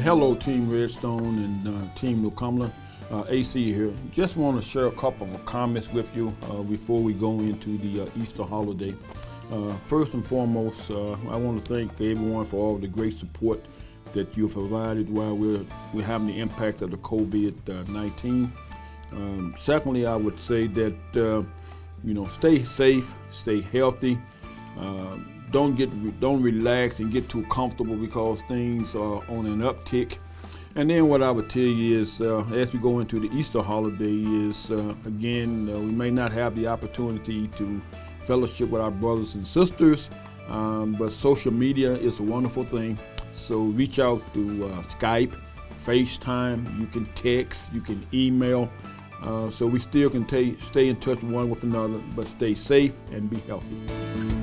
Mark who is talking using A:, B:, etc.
A: hello, Team Redstone and uh, Team New Cumberland. Uh, AC here. Just want to share a couple of comments with you uh, before we go into the uh, Easter holiday. Uh, first and foremost, uh, I want to thank everyone for all the great support that you've provided while we're, we're having the impact of the COVID-19. Um, secondly, I would say that, you know, stay safe, stay healthy. Don't get, don't relax and get too comfortable because things are on an uptick. And then what I would tell you is, uh, as we go into the Easter holiday, is uh, again, uh, we may not have the opportunity to fellowship with our brothers and sisters, um, but social media is a wonderful thing. So reach out through uh, Skype, FaceTime, you can text, you can email. Uh, so we still can stay in touch one with another, but stay safe and be healthy.